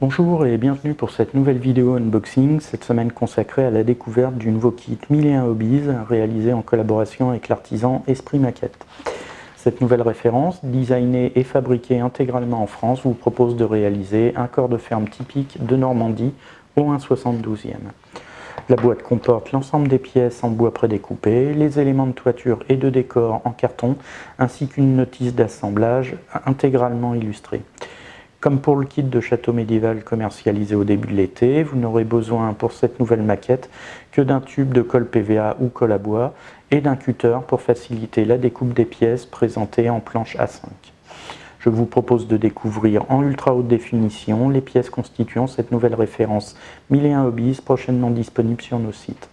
Bonjour et bienvenue pour cette nouvelle vidéo unboxing, cette semaine consacrée à la découverte du nouveau kit 1001 Hobbies réalisé en collaboration avec l'artisan Esprit Maquette. Cette nouvelle référence, designée et fabriquée intégralement en France, vous propose de réaliser un corps de ferme typique de Normandie au 1,72e. La boîte comporte l'ensemble des pièces en bois prédécoupé, les éléments de toiture et de décor en carton, ainsi qu'une notice d'assemblage intégralement illustrée. Comme pour le kit de château médiéval commercialisé au début de l'été, vous n'aurez besoin pour cette nouvelle maquette que d'un tube de colle PVA ou colle à bois et d'un cutter pour faciliter la découpe des pièces présentées en planche A5. Je vous propose de découvrir en ultra haute définition les pièces constituant cette nouvelle référence 1001 Hobbies prochainement disponible sur nos sites.